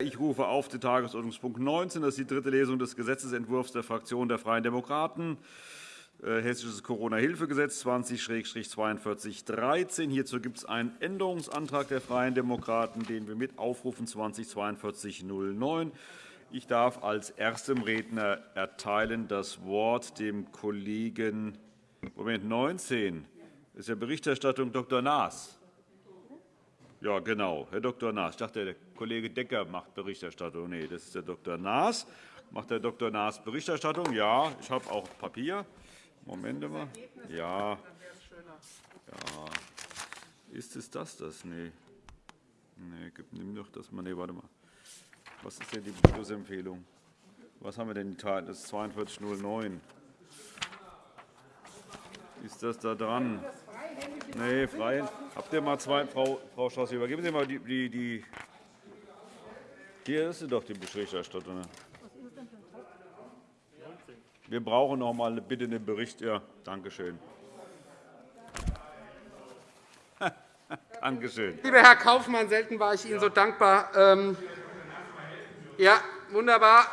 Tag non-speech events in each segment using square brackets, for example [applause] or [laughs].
Ich rufe auf den Tagesordnungspunkt 19. Das ist die dritte Lesung des Gesetzentwurfs der Fraktion der Freien Demokraten. Äh, Hessisches Corona-Hilfegesetz 20-4213. Hierzu gibt es einen Änderungsantrag der Freien Demokraten, den wir mit aufrufen 20-4209. Ich darf als erstem Redner erteilen das Wort dem Kollegen Moment 19. Das ist ja Berichterstattung Dr. Naas. Ja, genau, Herr Dr. Naas. Ich dachte, der Kollege Decker macht Berichterstattung. Nein, das ist der Dr. Naas. Macht der Dr. Naas Berichterstattung? Ja, ich habe auch Papier. Moment mal. Ja. ja. Ist es das, das? Nee. Nee, nimm doch das mal. Nee, warte mal. Was ist denn die Beschlussempfehlung? Was haben wir denn? Das ist 4209. Ist das da dran? Nee, frei. Habt ihr mal zwei, Frau, Frau Strauß, übergeben Sie mal die, die, die hier ist sie doch die Berichterstattung. Wir brauchen noch mal bitte einen Bericht. Ja, danke schön. [laughs] Dankeschön. Lieber Herr Kaufmann, selten war ich Ihnen so dankbar. Ähm, ja, wunderbar.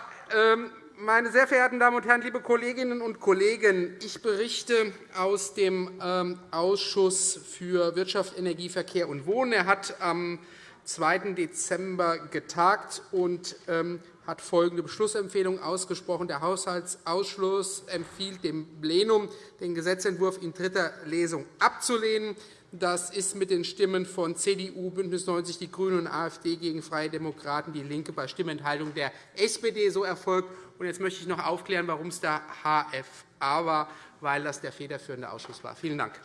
Meine sehr verehrten Damen und Herren, liebe Kolleginnen und Kollegen! Ich berichte aus dem ähm, Ausschuss für Wirtschaft, Energie, Verkehr und Wohnen. Er hat am 2. Dezember getagt und ähm, hat folgende Beschlussempfehlung ausgesprochen. Der Haushaltsausschuss empfiehlt dem Plenum, den Gesetzentwurf in dritter Lesung abzulehnen. Das ist mit den Stimmen von CDU, BÜNDNIS 90 die GRÜNEN und AfD gegen Freie Demokraten, DIE LINKE bei Stimmenthaltung der SPD so erfolgt. Jetzt möchte ich noch aufklären, warum es da HFA war, weil das der federführende Ausschuss war. Vielen Dank.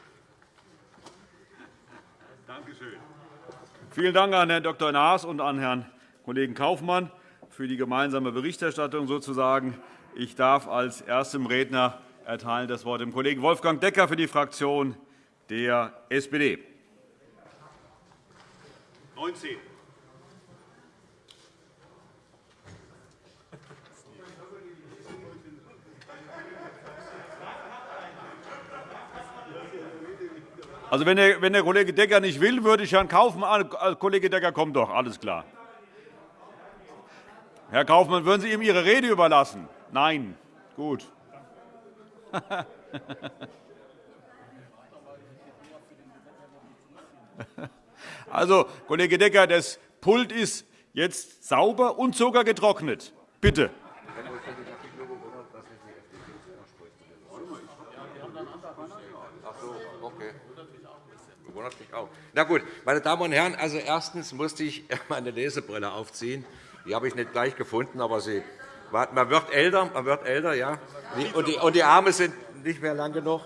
Danke. Vielen Dank an Herrn Dr. Naas und an Herrn Kollegen Kaufmann für die gemeinsame Berichterstattung. Sozusagen. Ich darf als erstem Redner erteilen das Wort dem Kollegen Wolfgang Decker für die Fraktion der SPD. 19. Also, wenn der, wenn der Kollege Decker nicht will, würde ich Herrn Kaufmann. Äh, Kollege Decker, kommt doch, alles klar. Herr Kaufmann, würden Sie ihm Ihre Rede überlassen? Nein. Gut. [laughs] [laughs] Also, Kollege Decker, das Pult ist jetzt sauber und sogar getrocknet. Bitte. Na gut, meine Damen und Herren, also erstens musste ich [laughs] meine Lesebrille aufziehen. Die habe ich nicht gleich gefunden, aber sie, man wird älter, man wird älter, ja. Und die, und die Arme sind nicht mehr lang genug.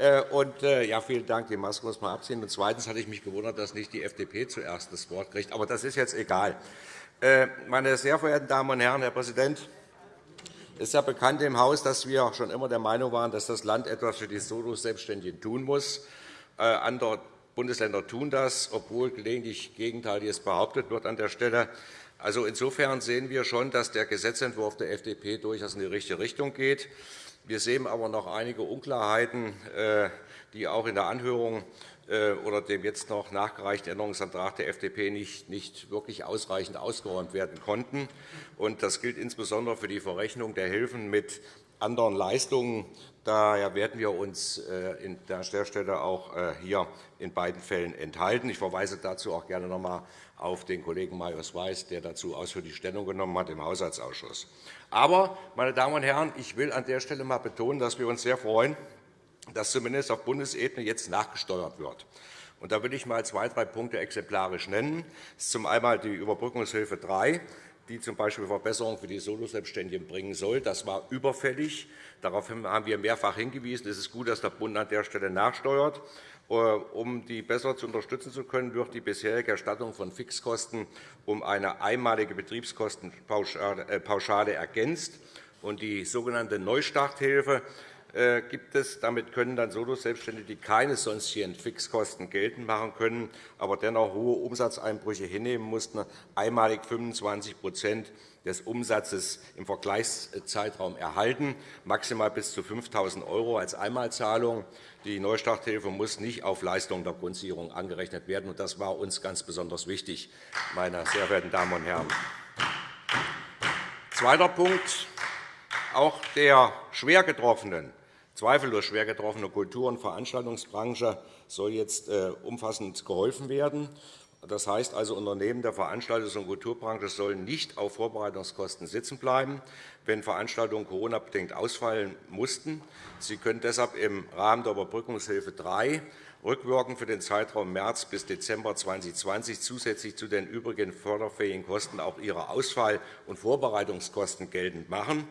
Äh, und, äh, ja, vielen Dank. Die Maske muss man abziehen. Und zweitens hatte ich mich gewundert, dass nicht die FDP zuerst das Wort kriegt. Aber das ist jetzt egal. Äh, meine sehr verehrten Damen und Herren, Herr Präsident, es ist ja bekannt im Haus, dass wir schon immer der Meinung waren, dass das Land etwas für die Solo-Selbstständigen tun muss. Andere Bundesländer tun das, obwohl gelegentlich Gegenteiliges behauptet wird an der Stelle. Also insofern sehen wir schon, dass der Gesetzentwurf der FDP durchaus in die richtige Richtung geht. Wir sehen aber noch einige Unklarheiten, äh, die auch in der Anhörung äh, oder dem jetzt noch nachgereichten Änderungsantrag der FDP nicht wirklich ausreichend ausgeräumt werden konnten. Das gilt insbesondere für die Verrechnung der Hilfen mit anderen Leistungen. Daher werden wir uns äh, an der Stelle auch äh, hier in beiden Fällen enthalten. Ich verweise dazu auch gerne noch einmal auf den Kollegen Marius Weiß, der dazu ausführlich Stellung genommen hat im Haushaltsausschuss. Aber, meine Damen und Herren, ich will an der Stelle einmal betonen, dass wir uns sehr freuen, dass zumindest auf Bundesebene jetzt nachgesteuert wird. Und da will ich einmal zwei, drei Punkte exemplarisch nennen. Das ist zum einen die Überbrückungshilfe 3 die z. B. Verbesserungen für die Soloselbstständigen bringen soll. Das war überfällig. Darauf haben wir mehrfach hingewiesen. Es ist gut, dass der Bund an der Stelle nachsteuert. Äh, um die besser zu unterstützen zu können, wird die bisherige Erstattung von Fixkosten um eine einmalige Betriebskostenpauschale ergänzt. Die sogenannte Neustarthilfe äh, gibt es. Damit können dann Solo-Selbstständige, die keine sonstigen Fixkosten geltend machen können, aber dennoch hohe Umsatzeinbrüche hinnehmen mussten, einmalig 25 des Umsatzes im Vergleichszeitraum erhalten, maximal bis zu 5.000 € als Einmalzahlung. Die Neustarthilfe muss nicht auf Leistungen der Grundsicherung angerechnet werden. Das war uns ganz besonders wichtig, meine sehr verehrten Damen und Herren. Zweiter Punkt. Auch der schwer getroffenen, zweifellos schwer getroffenen Kultur- und Veranstaltungsbranche soll jetzt äh, umfassend geholfen werden. Das heißt also, Unternehmen der Veranstaltungs- und Kulturbranche sollen nicht auf Vorbereitungskosten sitzen bleiben, wenn Veranstaltungen Corona-bedingt ausfallen mussten. Sie können deshalb im Rahmen der Überbrückungshilfe 3 rückwirkend für den Zeitraum März bis Dezember 2020 zusätzlich zu den übrigen förderfähigen Kosten auch ihre Ausfall- und Vorbereitungskosten geltend machen.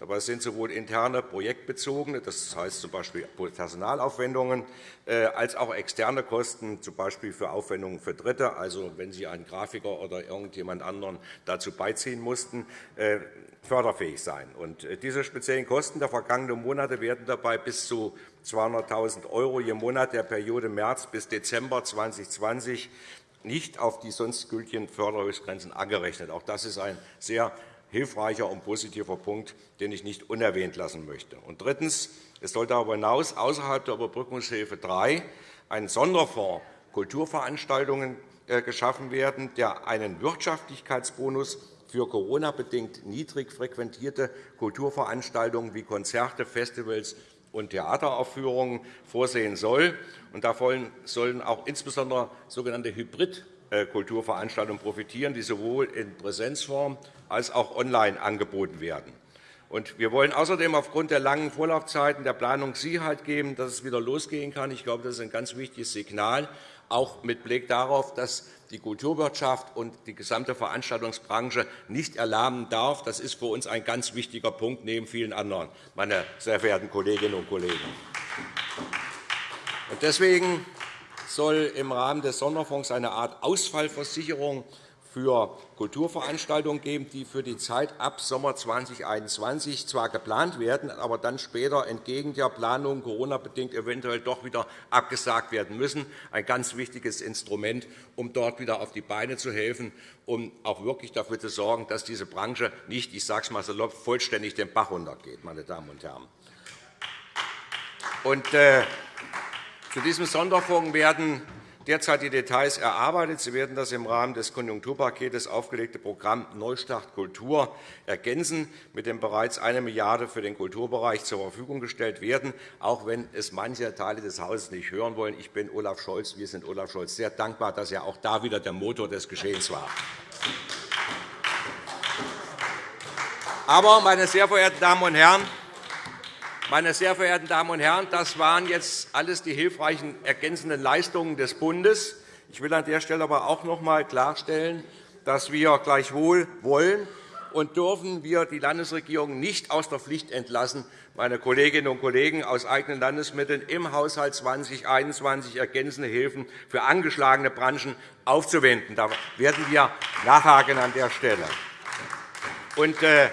Dabei sind sowohl interne projektbezogene, das heißt z. B. Personalaufwendungen, äh, als auch externe Kosten, z. B. für Aufwendungen für Dritte, also wenn Sie einen Grafiker oder irgendjemand anderen dazu beiziehen mussten, äh, förderfähig sein. Äh, diese speziellen Kosten der vergangenen Monate werden dabei bis zu 200.000 € je Monat der Periode März bis Dezember 2020 nicht auf die sonst gültigen Förderhöchstgrenzen angerechnet. Auch das ist ein sehr hilfreicher und positiver Punkt, den ich nicht unerwähnt lassen möchte. Und drittens. Es soll darüber hinaus außerhalb der Überbrückungshilfe 3 ein Sonderfonds Kulturveranstaltungen äh, geschaffen werden, der einen Wirtschaftlichkeitsbonus für Corona-bedingt niedrig frequentierte Kulturveranstaltungen wie Konzerte, Festivals und Theateraufführungen vorsehen soll. Davon sollen auch insbesondere sogenannte Hybrid- äh, Kulturveranstaltungen profitieren, die sowohl in Präsenzform als auch online angeboten werden. Wir wollen außerdem aufgrund der langen Vorlaufzeiten der Planung Sicherheit geben, dass es wieder losgehen kann. Ich glaube, das ist ein ganz wichtiges Signal, auch mit Blick darauf, dass die Kulturwirtschaft und die gesamte Veranstaltungsbranche nicht erlahmen darf. Das ist für uns ein ganz wichtiger Punkt, neben vielen anderen, meine sehr verehrten Kolleginnen und Kollegen. Deswegen soll im Rahmen des Sonderfonds eine Art Ausfallversicherung für Kulturveranstaltungen geben, die für die Zeit ab Sommer 2021 zwar geplant werden, aber dann später entgegen der Planung Corona-bedingt eventuell doch wieder abgesagt werden müssen. Ein ganz wichtiges Instrument, um dort wieder auf die Beine zu helfen, um auch wirklich dafür zu sorgen, dass diese Branche nicht, ich sage es mal salopp, vollständig den Bach runtergeht. Meine Damen und Herren. Und, äh, zu diesem Sonderfonds werden derzeit die Details erarbeitet. Sie werden das im Rahmen des Konjunkturpakets aufgelegte Programm Neustart Kultur ergänzen, mit dem bereits 1 Milliarde € für den Kulturbereich zur Verfügung gestellt werden, auch wenn es manche Teile des Hauses nicht hören wollen. Ich bin Olaf Scholz, wir sind Olaf Scholz sehr dankbar, dass er auch da wieder der Motor des Geschehens war. Aber, meine sehr verehrten Damen und Herren, meine sehr verehrten Damen und Herren, das waren jetzt alles die hilfreichen ergänzenden Leistungen des Bundes. Ich will an der Stelle aber auch noch einmal klarstellen, dass wir gleichwohl wollen und dürfen wir die Landesregierung nicht aus der Pflicht entlassen, meine Kolleginnen und Kollegen, aus eigenen Landesmitteln im Haushalt 2021 ergänzende Hilfen für angeschlagene Branchen aufzuwenden. Da werden wir nachhaken an der Stelle. Und, äh,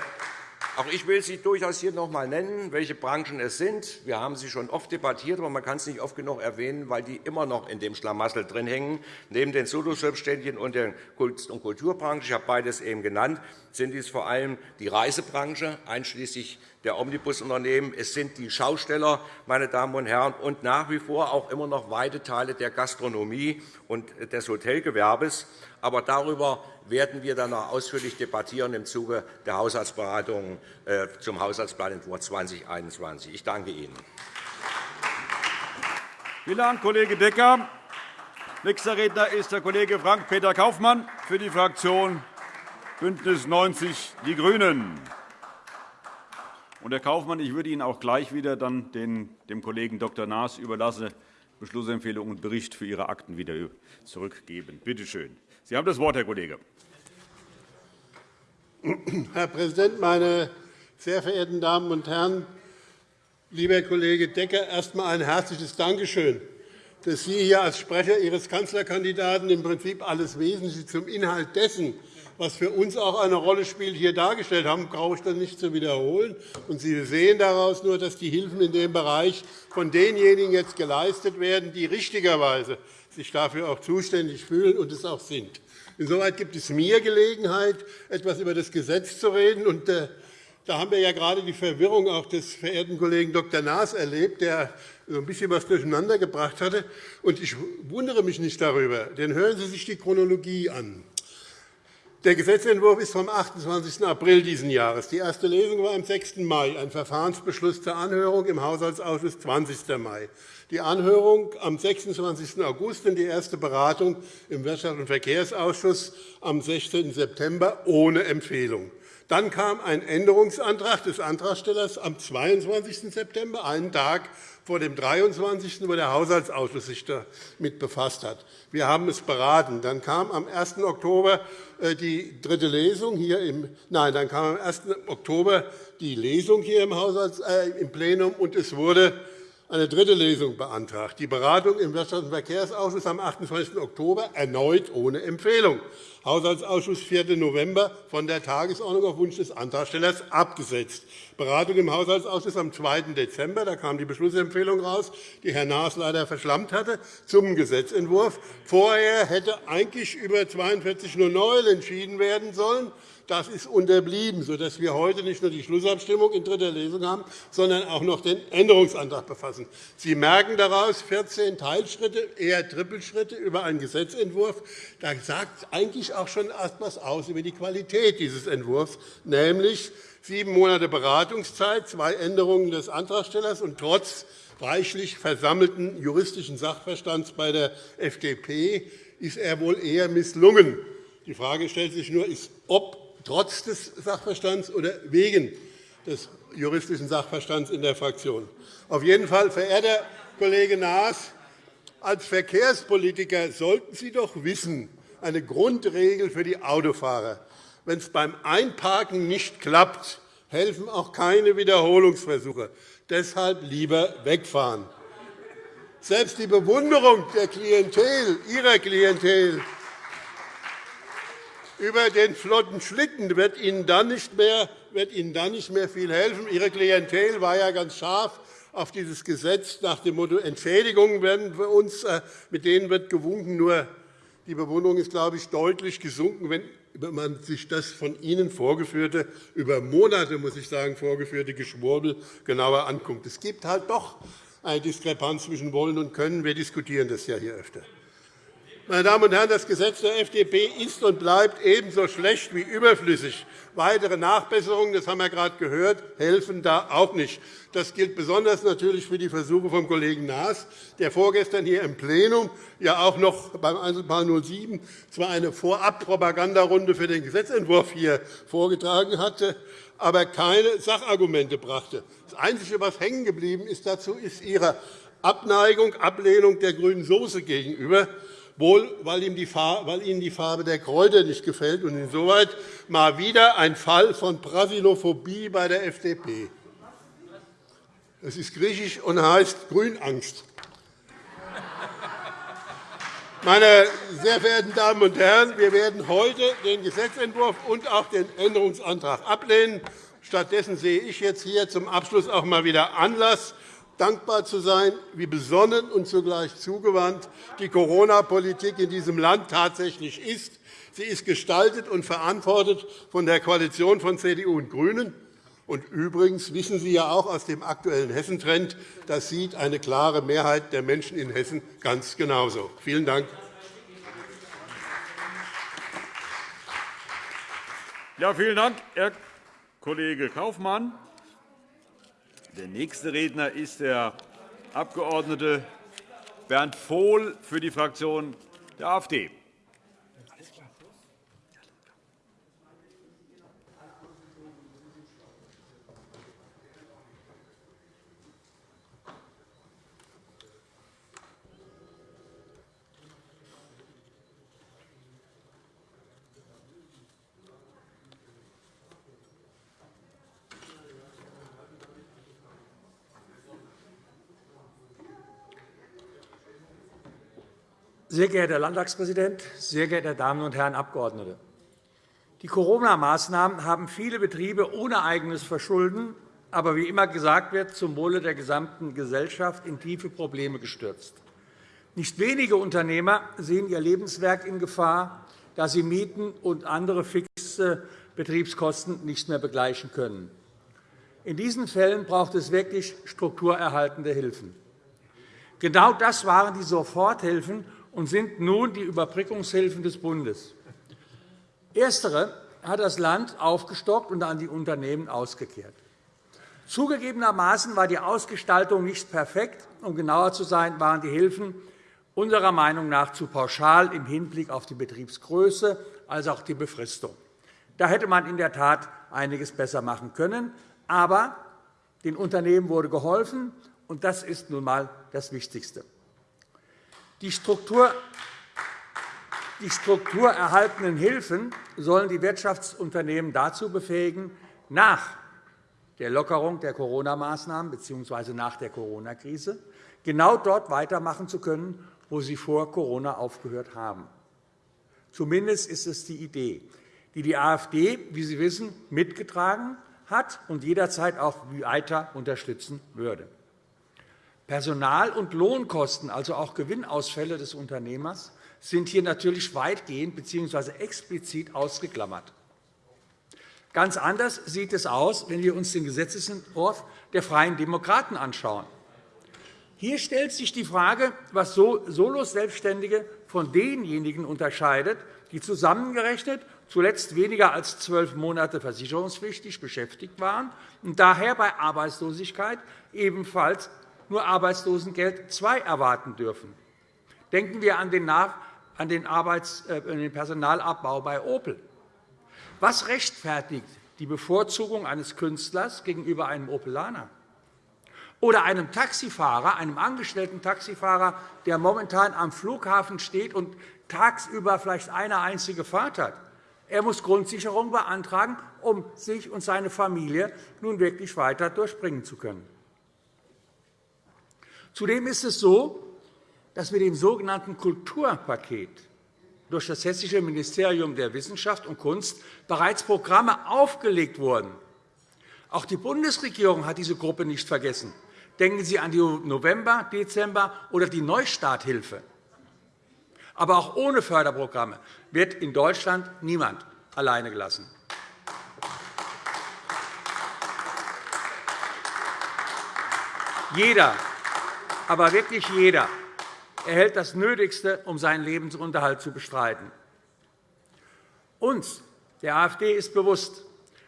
auch ich will Sie durchaus hier noch einmal nennen, welche Branchen es sind. Wir haben sie schon oft debattiert, aber man kann es nicht oft genug erwähnen, weil die immer noch in dem Schlamassel drin hängen. Neben den Soloselbstständigen und der Kunst- und Kulturbranche, ich habe beides eben genannt, sind dies vor allem die Reisebranche, einschließlich der Omnibusunternehmen. Es sind die Schausteller, meine Damen und Herren, und nach wie vor auch immer noch weite Teile der Gastronomie und des Hotelgewerbes. Aber darüber werden wir dann noch ausführlich debattieren im Zuge der Haushaltsberatungen äh, zum Haushaltsplantwurf 2021. Ich danke Ihnen. Vielen Dank, Kollege Decker. Nächster Redner ist der Kollege Frank-Peter Kaufmann für die Fraktion BÜNDNIS 90 die GRÜNEN. Herr Kaufmann, ich würde Ihnen auch gleich wieder dann dem Kollegen Dr. Naas überlassen, Beschlussempfehlung und Bericht für Ihre Akten wieder zurückgeben. Bitte schön. Sie haben das Wort, Herr Kollege. Herr Präsident, meine sehr verehrten Damen und Herren! Lieber Kollege Decker, erst einmal ein herzliches Dankeschön, dass Sie hier als Sprecher Ihres Kanzlerkandidaten im Prinzip alles Wesentliche zum Inhalt dessen, was für uns auch eine Rolle spielt, hier dargestellt haben, brauche ich das nicht zu wiederholen. Sie sehen daraus nur, dass die Hilfen in dem Bereich von denjenigen jetzt geleistet werden, die richtigerweise sich dafür auch zuständig fühlen und es auch sind. Insoweit gibt es mir Gelegenheit, etwas über das Gesetz zu reden. Und, äh, da haben wir ja gerade die Verwirrung auch des verehrten Kollegen Dr. Naas erlebt, der so ein bisschen etwas durcheinander gebracht hatte. Und ich wundere mich nicht darüber, denn hören Sie sich die Chronologie an. Der Gesetzentwurf ist vom 28. April dieses Jahres. Die erste Lesung war am 6. Mai, ein Verfahrensbeschluss zur Anhörung im Haushaltsausschuss 20. Mai, die Anhörung am 26. August und die erste Beratung im Wirtschafts- und Verkehrsausschuss am 16. September ohne Empfehlung. Dann kam ein Änderungsantrag des Antragstellers am 22. September, einen Tag vor dem 23., wo der Haushaltsausschuss sich damit befasst hat. Wir haben es beraten. Dann kam am 1. Oktober äh, die dritte Lesung hier im Nein, dann kam am 1. Oktober die Lesung hier im, Haushalts, äh, im Plenum, und es wurde eine dritte Lesung beantragt. Die Beratung im Wirtschafts- und Verkehrsausschuss am 28. Oktober erneut ohne Empfehlung. Haushaltsausschuss 4. November von der Tagesordnung auf Wunsch des Antragstellers abgesetzt. Beratung im Haushaltsausschuss am 2. Dezember. Da kam die Beschlussempfehlung raus, die Herr Naas leider verschlammt hatte, zum Gesetzentwurf. Vorher hätte eigentlich über 4209 entschieden werden sollen. Das ist unterblieben, sodass wir heute nicht nur die Schlussabstimmung in dritter Lesung haben, sondern auch noch den Änderungsantrag befassen. Sie merken daraus 14 Teilschritte, eher Trippelschritte über einen Gesetzentwurf. Da sagt eigentlich auch schon etwas aus über die Qualität dieses Entwurfs, nämlich sieben Monate Beratungszeit, zwei Änderungen des Antragstellers und trotz reichlich versammelten juristischen Sachverstands bei der FDP ist er wohl eher misslungen. Die Frage stellt sich nur, ob trotz des Sachverstands oder wegen des juristischen Sachverstands in der Fraktion. Auf jeden Fall, verehrter Kollege Naas, als Verkehrspolitiker sollten Sie doch wissen, eine Grundregel für die Autofahrer. Wenn es beim Einparken nicht klappt, helfen auch keine Wiederholungsversuche. Deshalb lieber wegfahren. Selbst die Bewunderung der Klientel, Ihrer Klientel über den flotten Schlitten wird Ihnen dann nicht mehr, wird Ihnen dann nicht mehr viel helfen. Ihre Klientel war ja ganz scharf auf dieses Gesetz nach dem Motto Entschädigungen werden für uns, äh, mit denen wird gewunken. Nur die Bewunderung ist, glaube ich, deutlich gesunken, wenn man sich das von Ihnen vorgeführte, über Monate, muss ich sagen, vorgeführte Geschwurbel genauer anguckt. Es gibt halt doch eine Diskrepanz zwischen Wollen und Können. Wir diskutieren das ja hier öfter. Meine Damen und Herren, das Gesetz der FDP ist und bleibt ebenso schlecht wie überflüssig. Weitere Nachbesserungen, das haben wir gerade gehört, helfen da auch nicht. Das gilt besonders natürlich für die Versuche vom Kollegen Naas, der vorgestern hier im Plenum ja auch noch beim Einzelfall 07 zwar eine Vorabpropagandarunde für den Gesetzentwurf hier vorgetragen hatte, aber keine Sachargumente brachte. Das Einzige, was hängen geblieben ist dazu, ist Ihre Abneigung, Ablehnung der grünen Soße gegenüber wohl weil Ihnen die Farbe der Kräuter nicht gefällt. Und insoweit mal wieder ein Fall von Brasilophobie bei der FDP. Es ist griechisch und heißt Grünangst. Meine sehr verehrten Damen und Herren, wir werden heute den Gesetzentwurf und auch den Änderungsantrag ablehnen. Stattdessen sehe ich jetzt hier zum Abschluss auch einmal wieder Anlass, dankbar zu sein, wie besonnen und zugleich zugewandt die Corona-Politik in diesem Land tatsächlich ist. Sie ist gestaltet und verantwortet von der Koalition von CDU und GRÜNEN. Und übrigens wissen Sie ja auch aus dem aktuellen Hessentrend, das sieht eine klare Mehrheit der Menschen in Hessen ganz genauso. Vielen Dank. Ja, vielen Dank, Herr Kollege Kaufmann. Der nächste Redner ist der Abg. Bernd Vohl für die Fraktion der AfD. Sehr geehrter Herr Landtagspräsident, sehr geehrte Damen und Herren Abgeordnete! Die Corona-Maßnahmen haben viele Betriebe ohne eigenes Verschulden, aber wie immer gesagt wird, zum Wohle der gesamten Gesellschaft in tiefe Probleme gestürzt. Nicht wenige Unternehmer sehen ihr Lebenswerk in Gefahr, da sie Mieten und andere fixe Betriebskosten nicht mehr begleichen können. In diesen Fällen braucht es wirklich strukturerhaltende Hilfen. Genau das waren die Soforthilfen und sind nun die Überbrückungshilfen des Bundes. Erstere hat das Land aufgestockt und an die Unternehmen ausgekehrt. Zugegebenermaßen war die Ausgestaltung nicht perfekt. Um genauer zu sein, waren die Hilfen unserer Meinung nach zu pauschal im Hinblick auf die Betriebsgröße als auch die Befristung. Da hätte man in der Tat einiges besser machen können. Aber den Unternehmen wurde geholfen, und das ist nun einmal das Wichtigste. Die Struktur die strukturerhaltenden Hilfen sollen die Wirtschaftsunternehmen dazu befähigen, nach der Lockerung der Corona-Maßnahmen bzw. nach der Corona-Krise genau dort weitermachen zu können, wo sie vor Corona aufgehört haben. Zumindest ist es die Idee, die die AfD, wie Sie wissen, mitgetragen hat und jederzeit auch weiter unterstützen würde. Personal- und Lohnkosten, also auch Gewinnausfälle des Unternehmers, sind hier natürlich weitgehend bzw. explizit ausgeklammert. Ganz anders sieht es aus, wenn wir uns den Gesetzentwurf der Freien Demokraten anschauen. Hier stellt sich die Frage, was Solo-Selbstständige von denjenigen unterscheidet, die zusammengerechnet zuletzt weniger als zwölf Monate versicherungspflichtig beschäftigt waren und daher bei Arbeitslosigkeit ebenfalls nur Arbeitslosengeld II erwarten dürfen. Denken wir an den, an den, Arbeits-, äh, den Personalabbau bei Opel. Was rechtfertigt die Bevorzugung eines Künstlers gegenüber einem Opelaner? Oder einem Taxifahrer, einem angestellten Taxifahrer, der momentan am Flughafen steht und tagsüber vielleicht eine einzige Fahrt hat. Er muss Grundsicherung beantragen, um sich und seine Familie nun wirklich weiter durchbringen zu können. Zudem ist es so, dass mit dem sogenannten Kulturpaket durch das Hessische Ministerium der Wissenschaft und Kunst bereits Programme aufgelegt wurden. Auch die Bundesregierung hat diese Gruppe nicht vergessen. Denken Sie an die November-, Dezember- oder die Neustarthilfe. Aber auch ohne Förderprogramme wird in Deutschland niemand alleine gelassen. Jeder aber wirklich jeder erhält das Nötigste, um seinen Lebensunterhalt zu bestreiten. Uns, der AfD, ist bewusst,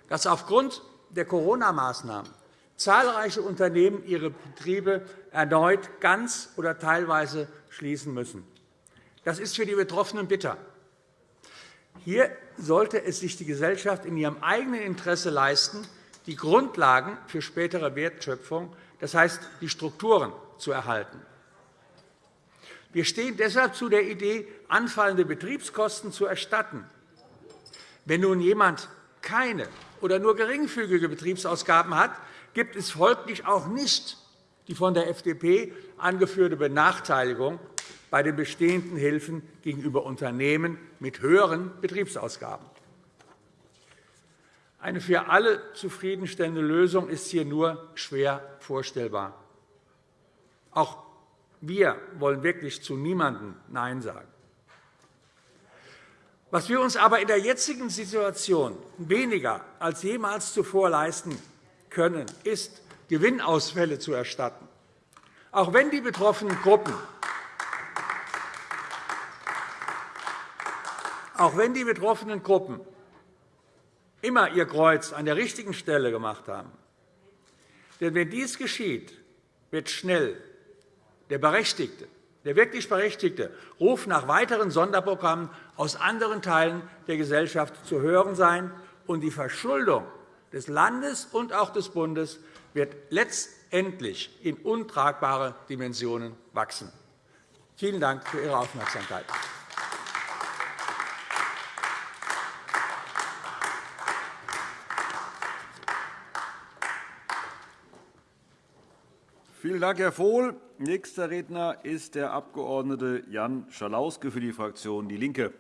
dass aufgrund der Corona-Maßnahmen zahlreiche Unternehmen ihre Betriebe erneut ganz oder teilweise schließen müssen. Das ist für die Betroffenen bitter. Hier sollte es sich die Gesellschaft in ihrem eigenen Interesse leisten, die Grundlagen für spätere Wertschöpfung, das heißt die Strukturen zu erhalten. Wir stehen deshalb zu der Idee, anfallende Betriebskosten zu erstatten. Wenn nun jemand keine oder nur geringfügige Betriebsausgaben hat, gibt es folglich auch nicht die von der FDP angeführte Benachteiligung bei den bestehenden Hilfen gegenüber Unternehmen mit höheren Betriebsausgaben. Eine für alle zufriedenstellende Lösung ist hier nur schwer vorstellbar. Auch wir wollen wirklich zu niemandem Nein sagen. Was wir uns aber in der jetzigen Situation weniger als jemals zuvor leisten können, ist, Gewinnausfälle zu erstatten. Auch wenn die betroffenen Gruppen auch wenn die betroffenen Gruppen immer ihr Kreuz an der richtigen Stelle gemacht haben. Denn wenn dies geschieht, wird schnell der Berechtigte, der wirklich Berechtigte, Ruf nach weiteren Sonderprogrammen aus anderen Teilen der Gesellschaft zu hören sein, und die Verschuldung des Landes und auch des Bundes wird letztendlich in untragbare Dimensionen wachsen. Vielen Dank für Ihre Aufmerksamkeit. Vielen Dank, Herr Vohl. Nächster Redner ist der Abg. Jan Schalauske für die Fraktion DIE LINKE.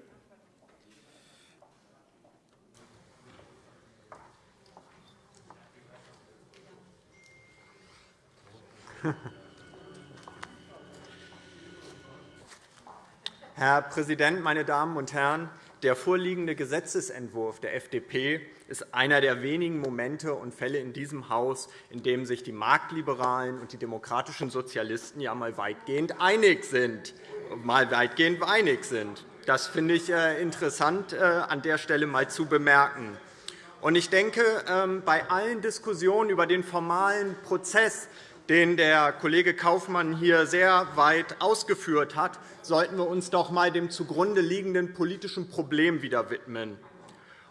Herr Präsident, meine Damen und Herren! Der vorliegende Gesetzentwurf der FDP ist einer der wenigen Momente und Fälle in diesem Haus, in dem sich die Marktliberalen und die demokratischen Sozialisten ja mal weitgehend einig sind. Mal weitgehend einig sind. Das finde ich äh, interessant, an der Stelle einmal zu bemerken. Ich denke, ähm, bei allen Diskussionen über den formalen Prozess, den der Kollege Kaufmann hier sehr weit ausgeführt hat, sollten wir uns doch einmal dem zugrunde liegenden politischen Problem wieder widmen.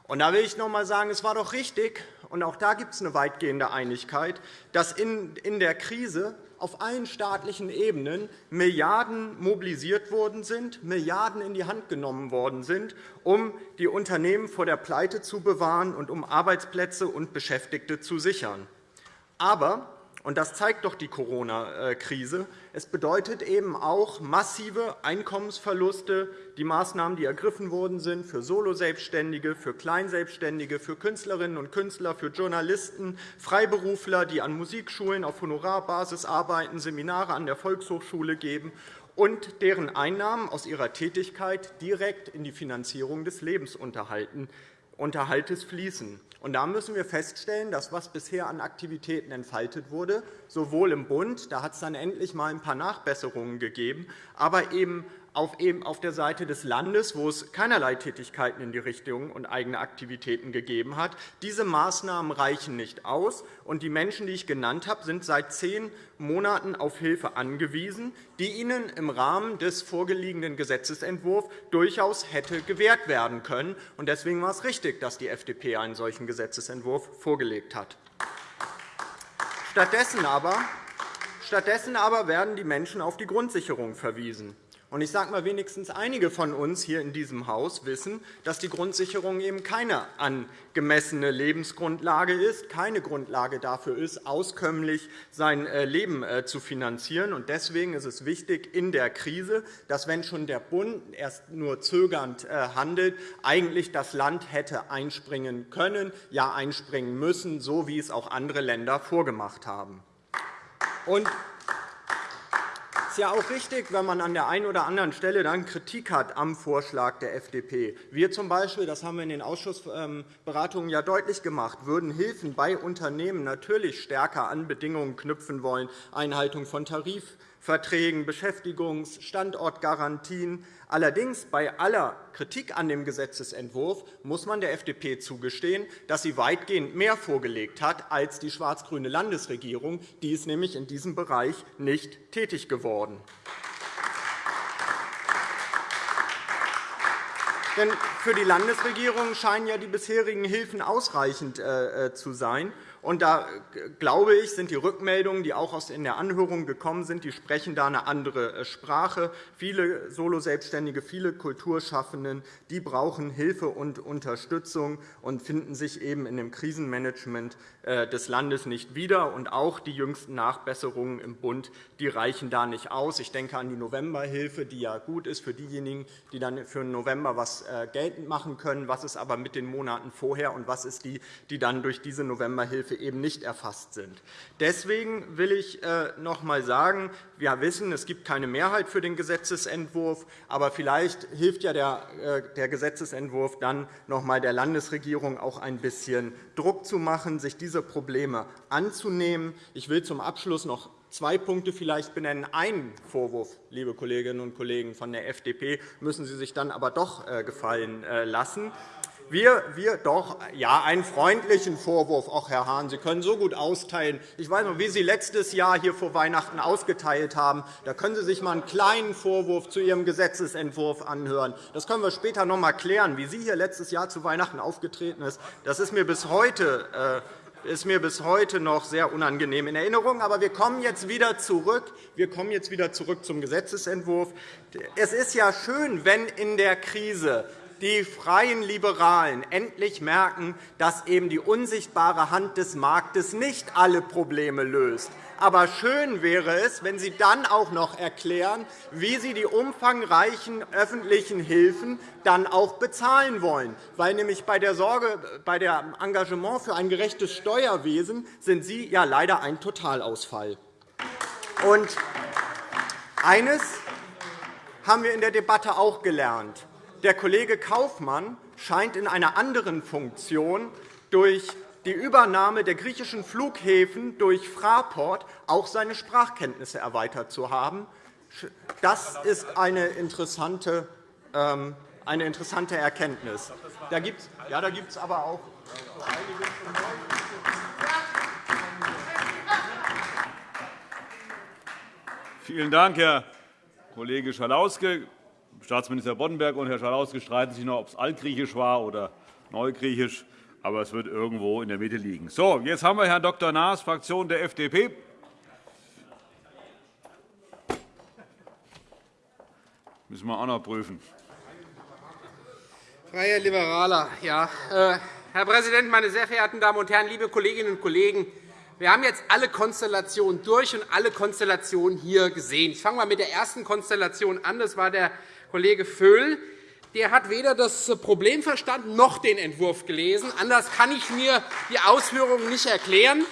Und da will ich noch einmal sagen, es war doch richtig, und auch da gibt es eine weitgehende Einigkeit, dass in der Krise auf allen staatlichen Ebenen Milliarden mobilisiert worden sind, Milliarden in die Hand genommen worden sind, um die Unternehmen vor der Pleite zu bewahren und um Arbeitsplätze und Beschäftigte zu sichern. Aber und das zeigt doch die Corona-Krise. Es bedeutet eben auch massive Einkommensverluste, die Maßnahmen, die ergriffen worden sind für Soloselbstständige, für Kleinselbstständige, für Künstlerinnen und Künstler, für Journalisten, Freiberufler, die an Musikschulen auf Honorarbasis arbeiten, Seminare an der Volkshochschule geben und deren Einnahmen aus ihrer Tätigkeit direkt in die Finanzierung des Lebensunterhaltes fließen. Und da müssen wir feststellen, dass was bisher an Aktivitäten entfaltet wurde, sowohl im Bund, da hat es dann endlich einmal ein paar Nachbesserungen gegeben, aber eben auf der Seite des Landes, wo es keinerlei Tätigkeiten in die Richtung und eigene Aktivitäten gegeben hat. Diese Maßnahmen reichen nicht aus, und die Menschen, die ich genannt habe, sind seit zehn Monaten auf Hilfe angewiesen, die ihnen im Rahmen des vorgelegten Gesetzentwurfs durchaus hätte gewährt werden können. Deswegen war es richtig, dass die FDP einen solchen Gesetzentwurf vorgelegt hat. Stattdessen aber Stattdessen aber werden die Menschen auf die Grundsicherung verwiesen. Ich sage mal, wenigstens einige von uns hier in diesem Haus wissen, dass die Grundsicherung eben keine angemessene Lebensgrundlage ist, keine Grundlage dafür ist, auskömmlich sein äh, Leben äh, zu finanzieren. Deswegen ist es wichtig in der Krise, dass, wenn schon der Bund erst nur zögernd äh, handelt, eigentlich das Land hätte einspringen können, ja einspringen müssen, so wie es auch andere Länder vorgemacht haben. Es ist ja auch richtig, wenn man an der einen oder anderen Stelle dann Kritik hat am Vorschlag der FDP. Wir zum Beispiel, das haben wir in den Ausschussberatungen ja deutlich gemacht, würden Hilfen bei Unternehmen natürlich stärker an Bedingungen knüpfen wollen, Einhaltung von Tarifverträgen, Beschäftigungs-, Standortgarantien. Allerdings bei aller Kritik an dem Gesetzentwurf muss man der FDP zugestehen, dass sie weitgehend mehr vorgelegt hat als die schwarz-grüne Landesregierung. Die ist nämlich in diesem Bereich nicht tätig geworden. Denn für die Landesregierung scheinen ja die bisherigen Hilfen ausreichend äh, äh, zu sein. Und da glaube ich, sind die Rückmeldungen, die auch in der Anhörung gekommen sind, die sprechen da eine andere äh, Sprache. Viele Soloselbstständige, viele Kulturschaffenden, die brauchen Hilfe und Unterstützung und finden sich eben in dem Krisenmanagement äh, des Landes nicht wieder. Und auch die jüngsten Nachbesserungen im Bund die reichen da nicht aus. Ich denke an die Novemberhilfe, die ja gut ist für diejenigen, die dann für November etwas äh, geltend machen können. Was ist aber mit den Monaten vorher, und was ist die, die dann durch diese Novemberhilfe eben nicht erfasst sind. Deswegen will ich äh, noch einmal sagen, wir wissen, es gibt keine Mehrheit für den Gesetzentwurf, aber vielleicht hilft ja der äh, Gesetzentwurf dann noch einmal der Landesregierung auch ein bisschen Druck zu machen, sich diese Probleme anzunehmen. Ich will zum Abschluss noch zwei Punkte vielleicht benennen. Einen Vorwurf, liebe Kolleginnen und Kollegen von der FDP, müssen Sie sich dann aber doch äh, gefallen lassen. Wir, wir doch, ja, einen freundlichen Vorwurf. Auch Herr Hahn, Sie können so gut austeilen. Ich weiß noch, wie Sie letztes Jahr hier vor Weihnachten ausgeteilt haben. Da können Sie sich einmal einen kleinen Vorwurf zu Ihrem Gesetzentwurf anhören. Das können wir später noch einmal klären, wie Sie hier letztes Jahr zu Weihnachten aufgetreten ist. Das ist mir bis heute äh, ist mir bis heute noch sehr unangenehm in Erinnerung. Aber wir kommen jetzt wieder zurück. Wir kommen jetzt wieder zurück zum Gesetzentwurf. Es ist ja schön, wenn in der Krise die freien Liberalen endlich merken, dass eben die unsichtbare Hand des Marktes nicht alle Probleme löst. Aber schön wäre es, wenn Sie dann auch noch erklären, wie Sie die umfangreichen öffentlichen Hilfen dann auch bezahlen wollen. Weil nämlich bei der Sorge, bei dem Engagement für ein gerechtes Steuerwesen sind Sie ja leider ein Totalausfall. Und eines haben wir in der Debatte auch gelernt. Der Kollege Kaufmann scheint in einer anderen Funktion durch die Übernahme der griechischen Flughäfen durch Fraport auch seine Sprachkenntnisse erweitert zu haben. Das ist eine interessante ähm, eine interessante Erkenntnis. Da gibt's, ja, da gibt es aber auch Vielen Dank, Herr Kollege Schalauske. Staatsminister Boddenberg und Herr Schalauske streiten sich noch, ob es altgriechisch war oder neugriechisch. Aber es wird irgendwo in der Mitte liegen. So, jetzt haben wir Herrn Dr. Naas, Fraktion der FDP. Müssen wir auch noch prüfen. Freier Liberaler, ja. Äh, Herr Präsident, meine sehr verehrten Damen und Herren, liebe Kolleginnen und Kollegen! Wir haben jetzt alle Konstellationen durch und alle Konstellationen hier gesehen. Ich fange einmal mit der ersten Konstellation an. Das war der Kollege Vöhl. Der hat weder das Problem verstanden noch den Entwurf gelesen. Anders kann ich mir die Ausführungen nicht erklären.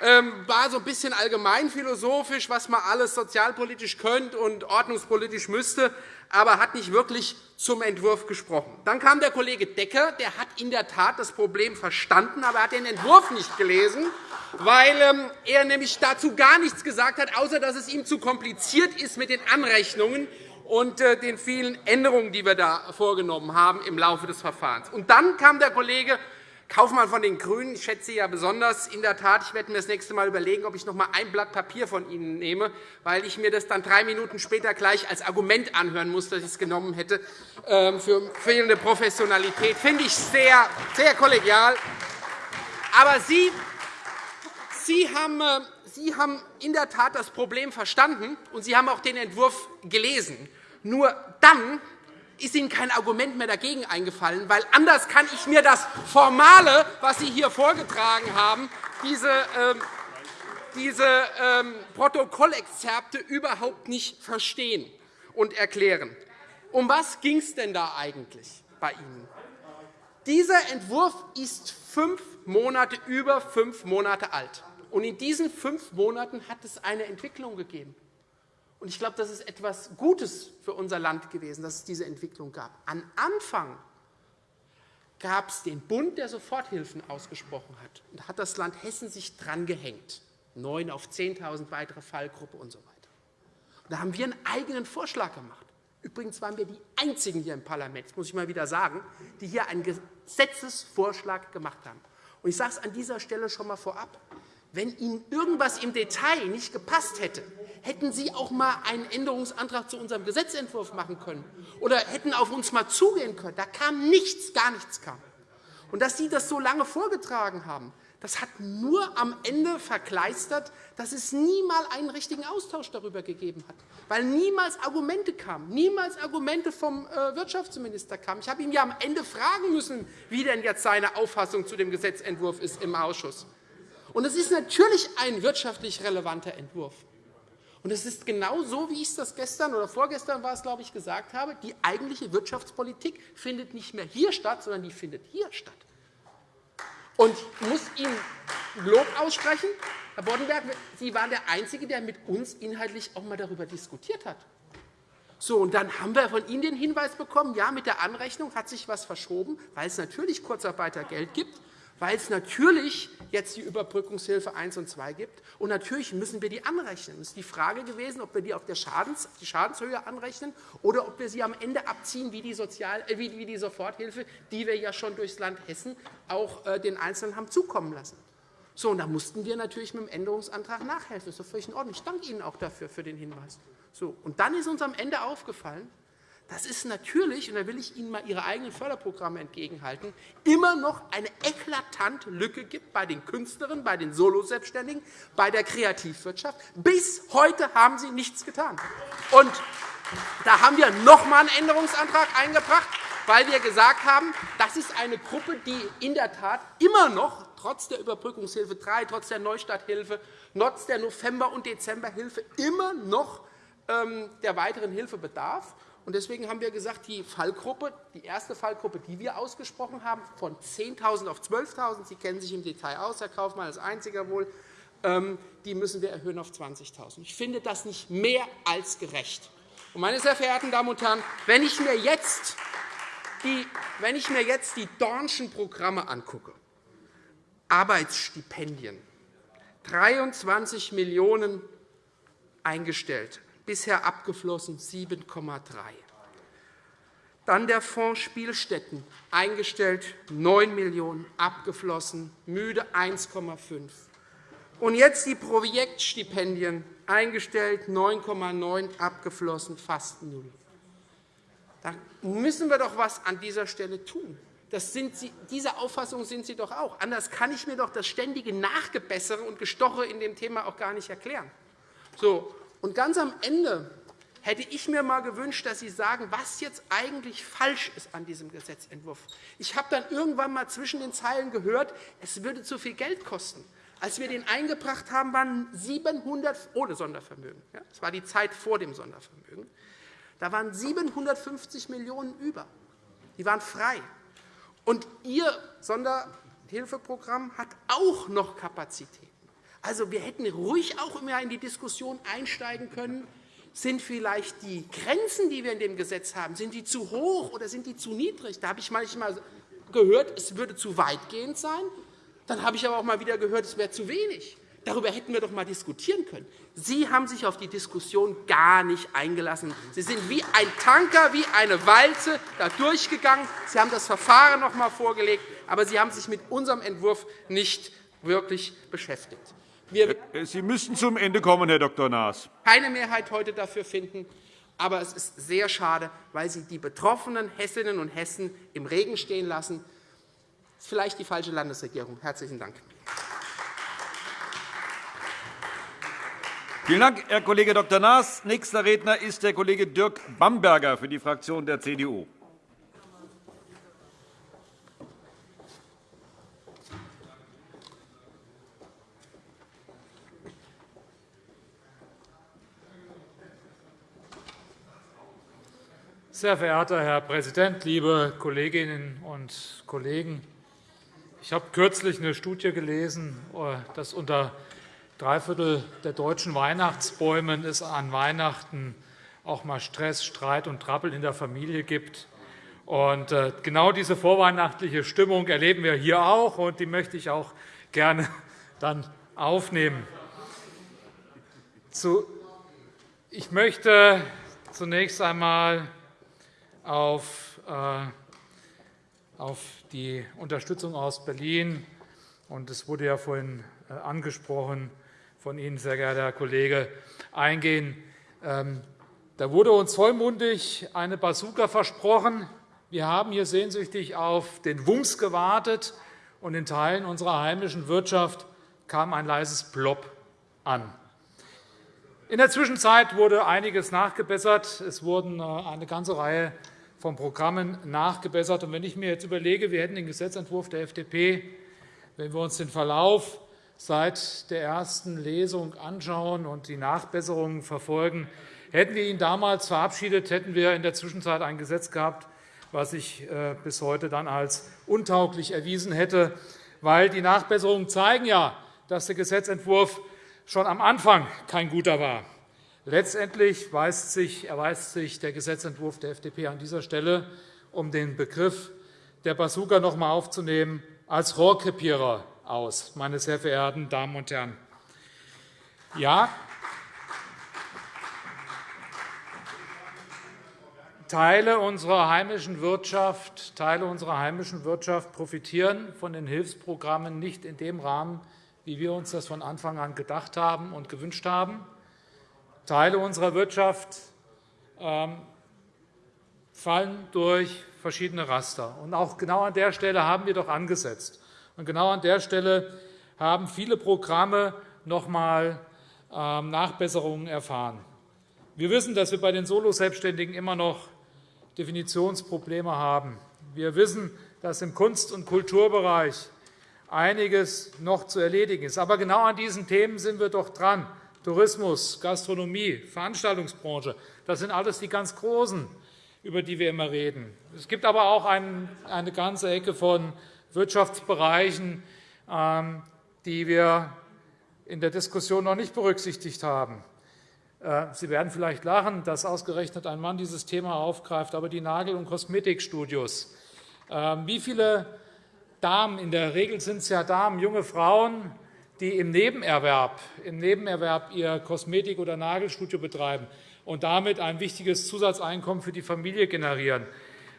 Ähm, war so ein bisschen allgemein philosophisch, was man alles sozialpolitisch könnte und ordnungspolitisch müsste, aber hat nicht wirklich zum Entwurf gesprochen. Dann kam der Kollege Decker. Der hat in der Tat das Problem verstanden, aber er hat den Entwurf nicht gelesen, weil ähm, er nämlich dazu gar nichts gesagt hat, außer dass es ihm zu kompliziert ist mit den Anrechnungen und äh, den vielen Änderungen, die wir da vorgenommen haben im Laufe des Verfahrens. Und dann kam der Kollege Kaufmann von den GRÜNEN. Ich schätze Sie ja besonders. In der Tat, ich werde mir das nächste Mal überlegen, ob ich noch einmal ein Blatt Papier von Ihnen nehme, weil ich mir das dann drei Minuten später gleich als Argument anhören muss, dass ich es genommen hätte ähm, für fehlende Professionalität. Finde ich sehr, sehr kollegial. Aber Sie, Sie, haben, äh, Sie haben in der Tat das Problem verstanden, und Sie haben auch den Entwurf gelesen. Nur dann ist Ihnen kein Argument mehr dagegen eingefallen, weil anders kann ich mir das Formale, was Sie hier vorgetragen haben, diese, ähm, diese ähm, Protokollexzerpte überhaupt nicht verstehen und erklären. Um was ging es denn da eigentlich bei Ihnen? Dieser Entwurf ist fünf Monate, über fünf Monate alt. Und in diesen fünf Monaten hat es eine Entwicklung gegeben. Und ich glaube, das ist etwas Gutes für unser Land gewesen, dass es diese Entwicklung gab. Am Anfang gab es den Bund, der Soforthilfen ausgesprochen hat. Und da hat das Land Hessen sich drangehängt. Neun auf 10.000 weitere Fallgruppe und so weiter. Und da haben wir einen eigenen Vorschlag gemacht. Übrigens waren wir die Einzigen hier im Parlament, das muss ich mal wieder sagen, die hier einen Gesetzesvorschlag gemacht haben. Und ich sage es an dieser Stelle schon einmal vorab. Wenn Ihnen irgendwas im Detail nicht gepasst hätte, hätten Sie auch einmal einen Änderungsantrag zu unserem Gesetzentwurf machen können oder hätten auf uns einmal zugehen können. Da kam nichts, gar nichts kam. Und dass Sie das so lange vorgetragen haben, das hat nur am Ende verkleistert, dass es niemals einen richtigen Austausch darüber gegeben hat, weil niemals Argumente kamen, niemals Argumente vom äh, Wirtschaftsminister kamen. Ich habe ihn ja am Ende fragen müssen, wie denn jetzt seine Auffassung zu dem Gesetzentwurf ist im Ausschuss. Und es ist natürlich ein wirtschaftlich relevanter Entwurf. Und es ist genau so, wie ich es gestern oder vorgestern war es, glaube ich, gesagt habe. Die eigentliche Wirtschaftspolitik findet nicht mehr hier statt, sondern die findet hier statt. Und ich muss Ihnen Lob aussprechen. Herr Boddenberg, Sie waren der Einzige, der mit uns inhaltlich auch einmal darüber diskutiert hat. So, und dann haben wir von Ihnen den Hinweis bekommen, ja, mit der Anrechnung hat sich etwas verschoben, weil es natürlich Kurzarbeitergeld gibt weil es natürlich jetzt die Überbrückungshilfe 1 und 2 gibt. Und natürlich müssen wir die anrechnen. Es ist die Frage gewesen, ob wir die auf, der Schadens, die Schadenshöhe anrechnen oder ob wir sie am Ende abziehen wie die, Sozial, äh, wie die Soforthilfe, die wir ja schon durchs Land Hessen auch äh, den Einzelnen haben zukommen lassen. So, und da mussten wir natürlich mit dem Änderungsantrag nachhelfen. Das ist doch völlig in Ordnung. Ich danke Ihnen auch dafür, für den Hinweis. So, und dann ist uns am Ende aufgefallen, das ist natürlich, und da will ich Ihnen mal Ihre eigenen Förderprogramme entgegenhalten, immer noch eine eklatante Lücke gibt bei den Künstlerinnen, bei den Soloselbstständigen, bei der Kreativwirtschaft. Bis heute haben Sie nichts getan. Und da haben wir noch einmal einen Änderungsantrag eingebracht, weil wir gesagt haben, das ist eine Gruppe, die in der Tat immer noch trotz der Überbrückungshilfe 3, trotz der Neustarthilfe, trotz der November- und Dezemberhilfe immer noch ähm, der weiteren Hilfe bedarf. Deswegen haben wir gesagt, die Fallgruppe, die erste Fallgruppe, die wir ausgesprochen haben, von 10.000 auf 12.000, Sie kennen sich im Detail aus, Herr Kaufmann als einziger wohl, ähm, die müssen wir erhöhen auf 20.000. Ich finde das nicht mehr als gerecht. Meine sehr verehrten Damen und Herren, wenn ich mir jetzt die, wenn ich mir jetzt die Dornschen Programme angucke, Arbeitsstipendien, 23 Millionen € eingestellt, bisher abgeflossen 7,3. Dann der Fonds Spielstätten, eingestellt 9 Millionen €, abgeflossen, müde 1,5 Und jetzt die Projektstipendien, eingestellt 9,9, abgeflossen fast null. Da müssen wir doch etwas an dieser Stelle tun. Das sind Sie, diese Auffassung sind Sie doch auch. Anders kann ich mir doch das ständige Nachgebessere und Gestoche in dem Thema auch gar nicht erklären. So, und ganz am Ende hätte ich mir einmal gewünscht, dass Sie sagen, was jetzt eigentlich falsch ist an diesem Gesetzentwurf. Ich habe dann irgendwann einmal zwischen den Zeilen gehört, es würde zu viel Geld kosten. Als wir den eingebracht haben, waren 700 ohne Sondervermögen. Das war die Zeit vor dem Sondervermögen. Da waren 750 Millionen € über. Die waren frei. Und Ihr Sonderhilfeprogramm hat auch noch Kapazitäten. Also, wir hätten ruhig auch immer in die Diskussion einsteigen können, sind vielleicht die Grenzen, die wir in dem Gesetz haben, sind die zu hoch oder sind die zu niedrig? Da habe ich manchmal gehört, es würde zu weitgehend sein. Dann habe ich aber auch mal wieder gehört, es wäre zu wenig. Darüber hätten wir doch einmal diskutieren können. Sie haben sich auf die Diskussion gar nicht eingelassen. Sie sind wie ein Tanker, wie eine Walze da durchgegangen. Sie haben das Verfahren noch einmal vorgelegt, aber Sie haben sich mit unserem Entwurf nicht wirklich beschäftigt. Wir Sie müssten zum Ende kommen, Herr Dr. Naas. keine Mehrheit heute dafür finden. Aber es ist sehr schade, weil Sie die betroffenen Hessinnen und Hessen im Regen stehen lassen. Das ist vielleicht die falsche Landesregierung. – Herzlichen Dank. Vielen Dank, Herr Kollege Dr. Naas. Nächster Redner ist der Kollege Dirk Bamberger für die Fraktion der CDU. Sehr verehrter Herr Präsident, liebe Kolleginnen und Kollegen! Ich habe kürzlich eine Studie gelesen, dass unter drei Viertel der deutschen Weihnachtsbäumen es an Weihnachten auch einmal Stress, Streit und Trappel in der Familie gibt. Äh, genau diese vorweihnachtliche Stimmung erleben wir hier auch, und die möchte ich auch gerne [laughs] dann aufnehmen. Ich möchte zunächst einmal auf äh, die Unterstützung aus Berlin, es wurde ja vorhin äh, angesprochen, von Ihnen, sehr geehrter Herr Kollege, eingehen. Ähm, da wurde uns vollmundig eine Bazooka versprochen. Wir haben hier sehnsüchtig auf den Wumms gewartet, und in Teilen unserer heimischen Wirtschaft kam ein leises Plop an. In der Zwischenzeit wurde einiges nachgebessert. Es wurden äh, eine ganze Reihe von Programmen nachgebessert. Wenn ich mir jetzt überlege, wir hätten den Gesetzentwurf der FDP, wenn wir uns den Verlauf seit der ersten Lesung anschauen und die Nachbesserungen verfolgen. Hätten wir ihn damals verabschiedet, hätten wir in der Zwischenzeit ein Gesetz gehabt, was sich äh, bis heute dann als untauglich erwiesen hätte, weil die Nachbesserungen zeigen ja, dass der Gesetzentwurf schon am Anfang kein guter war. Letztendlich erweist sich der Gesetzentwurf der FDP an dieser Stelle, um den Begriff der Bazooka noch einmal aufzunehmen, als Rohrkrepierer aus, meine sehr verehrten Damen und Herren. Ja, Teile unserer heimischen Wirtschaft, Teile unserer heimischen Wirtschaft profitieren von den Hilfsprogrammen nicht in dem Rahmen, wie wir uns das von Anfang an gedacht haben und gewünscht haben. Teile unserer Wirtschaft ähm, fallen durch verschiedene Raster. auch genau an der Stelle haben wir doch angesetzt. Und genau an der Stelle haben viele Programme noch einmal ähm, Nachbesserungen erfahren. Wir wissen, dass wir bei den Soloselbstständigen immer noch Definitionsprobleme haben. Wir wissen, dass im Kunst- und Kulturbereich einiges noch zu erledigen ist. Aber genau an diesen Themen sind wir doch dran. Tourismus, Gastronomie, Veranstaltungsbranche, das sind alles die ganz Großen, über die wir immer reden. Es gibt aber auch eine ganze Ecke von Wirtschaftsbereichen, ähm, die wir in der Diskussion noch nicht berücksichtigt haben. Äh, Sie werden vielleicht lachen, dass ausgerechnet ein Mann dieses Thema aufgreift, aber die Nagel- und Kosmetikstudios. Ähm, wie viele Damen, in der Regel sind es ja Damen, junge Frauen, die im Nebenerwerb, im Nebenerwerb ihr Kosmetik- oder Nagelstudio betreiben und damit ein wichtiges Zusatzeinkommen für die Familie generieren.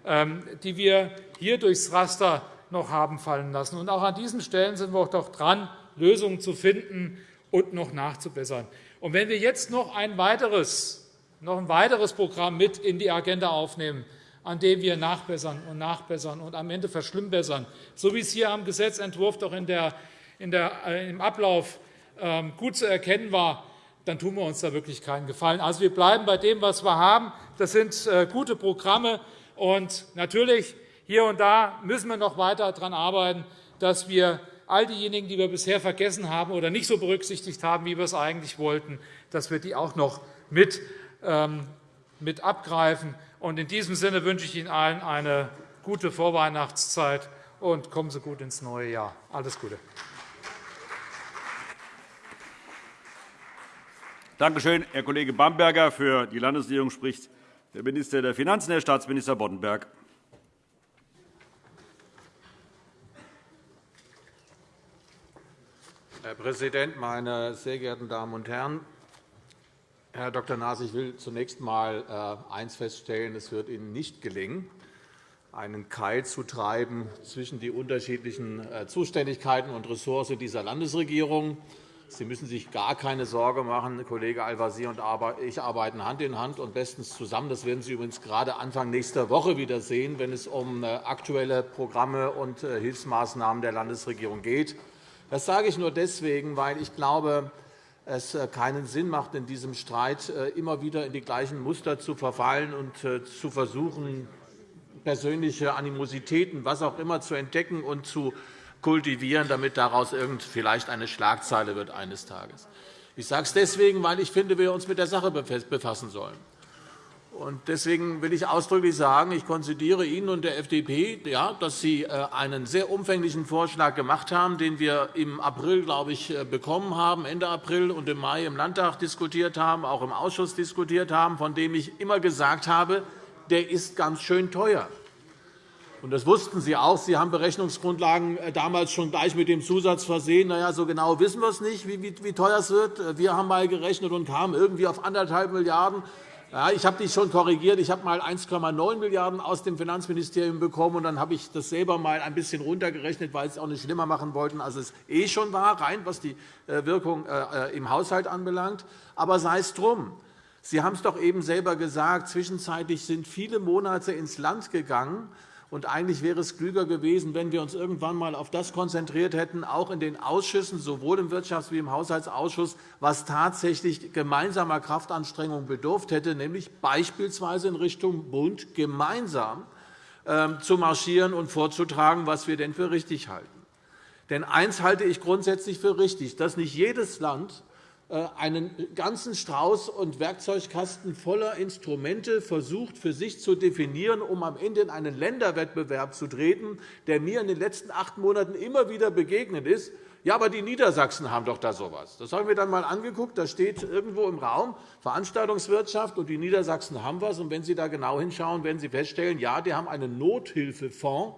ähm, die wir hier durchs Raster noch haben fallen lassen. Und auch an diesen Stellen sind wir auch doch dran, Lösungen zu finden und noch nachzubessern. Und wenn wir jetzt noch ein weiteres, noch ein weiteres Programm mit in die Agenda aufnehmen, an dem wir nachbessern und nachbessern und am Ende verschlimmbessern, so wie es hier am Gesetzentwurf doch in der, der, äh, im Ablauf ähm, gut zu erkennen war, dann tun wir uns da wirklich keinen Gefallen. Also, wir bleiben bei dem, was wir haben. Das sind äh, gute Programme. Und natürlich, hier und da müssen wir noch weiter daran arbeiten, dass wir all diejenigen, die wir bisher vergessen haben oder nicht so berücksichtigt haben, wie wir es eigentlich wollten, dass wir die auch noch mit, ähm, mit abgreifen. Und in diesem Sinne wünsche ich Ihnen allen eine gute Vorweihnachtszeit und kommen Sie gut ins neue Jahr. Alles Gute. Danke schön, Herr Kollege Bamberger. Für die Landesregierung spricht der Minister der Finanzen, Herr Staatsminister Boddenberg. Herr Präsident, meine sehr geehrten Damen und Herren! Herr Dr. Naas, ich will zunächst einmal äh, eines feststellen. Es wird Ihnen nicht gelingen, einen Keil zu treiben zwischen die unterschiedlichen äh, Zuständigkeiten und Ressorts dieser Landesregierung. Sie müssen sich gar keine Sorge machen. Kollege Al-Wazir und ich arbeiten Hand in Hand und bestens zusammen. Das werden Sie übrigens gerade Anfang nächster Woche wieder sehen, wenn es um äh, aktuelle Programme und äh, Hilfsmaßnahmen der Landesregierung geht. Das sage ich nur deswegen, weil ich glaube, es äh, keinen Sinn macht, in diesem Streit immer wieder in die gleichen Muster zu verfallen und zu versuchen, persönliche Animositäten, was auch immer, zu entdecken und zu kultivieren, damit daraus irgend vielleicht eine Schlagzeile wird eines Tages. Ich sage es deswegen, weil ich finde, wir uns mit der Sache befassen sollen. Deswegen will ich ausdrücklich sagen, ich konzidiere Ihnen und der FDP, dass Sie äh, einen sehr umfänglichen Vorschlag gemacht haben, den wir im April, glaube ich, äh, bekommen haben, Ende April und im Mai im Landtag diskutiert haben, auch im Ausschuss diskutiert haben, von dem ich immer gesagt habe, der ist ganz schön teuer. Das wussten Sie auch. Sie haben Berechnungsgrundlagen äh, damals schon gleich mit dem Zusatz versehen. Na ja, so genau wissen wir es nicht, wie teuer es wird. Äh, wir haben einmal gerechnet und kamen irgendwie auf 1,5 Milliarden ja, ich habe dich schon korrigiert. Ich habe einmal 1,9 Milliarden € aus dem Finanzministerium bekommen. und Dann habe ich das selber einmal ein bisschen runtergerechnet, weil Sie es auch nicht schlimmer machen wollten, als es eh schon war, rein was die äh, Wirkung im Haushalt anbelangt. Aber sei es drum. Sie haben es doch eben selber gesagt. Zwischenzeitlich sind viele Monate ins Land gegangen. Und eigentlich wäre es klüger gewesen, wenn wir uns irgendwann einmal auf das konzentriert hätten, auch in den Ausschüssen, sowohl im Wirtschafts- wie im Haushaltsausschuss, was tatsächlich gemeinsamer Kraftanstrengungen bedurft hätte, nämlich beispielsweise in Richtung Bund gemeinsam ähm, zu marschieren und vorzutragen, was wir denn für richtig halten. Denn eines halte ich grundsätzlich für richtig, dass nicht jedes Land einen ganzen Strauß und Werkzeugkasten voller Instrumente versucht, für sich zu definieren, um am Ende in einen Länderwettbewerb zu treten, der mir in den letzten acht Monaten immer wieder begegnet ist. Ja, aber die Niedersachsen haben doch da so etwas. Das haben wir dann einmal angeguckt. Da steht irgendwo im Raum Veranstaltungswirtschaft, und die Niedersachsen haben etwas. Und wenn Sie da genau hinschauen, werden Sie feststellen, ja, die haben einen Nothilfefonds,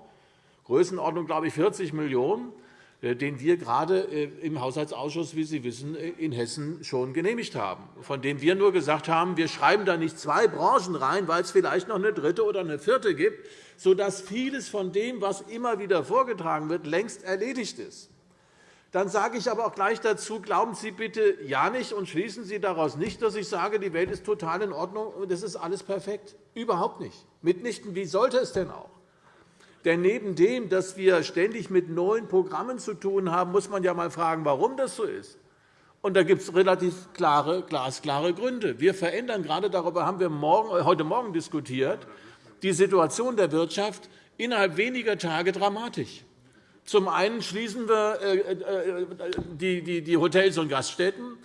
Größenordnung, glaube ich, 40 Millionen €. Äh, den wir gerade äh, im Haushaltsausschuss, wie Sie wissen, äh, in Hessen schon genehmigt haben, von dem wir nur gesagt haben, wir schreiben da nicht zwei Branchen rein, weil es vielleicht noch eine dritte oder eine vierte gibt, sodass vieles von dem, was immer wieder vorgetragen wird, längst erledigt ist. Dann sage ich aber auch gleich dazu, glauben Sie bitte ja nicht und schließen Sie daraus nicht, dass ich sage, die Welt ist total in Ordnung und das ist alles perfekt. Überhaupt nicht. Mitnichten. Wie sollte es denn auch? Denn neben dem, dass wir ständig mit neuen Programmen zu tun haben, muss man ja einmal fragen, warum das so ist. Und da gibt es relativ klare, glasklare Gründe. Wir verändern gerade darüber haben wir äh, heute Morgen diskutiert, die Situation der Wirtschaft innerhalb weniger Tage dramatisch. Zum einen schließen wir äh, äh, die Hotels und Gaststätten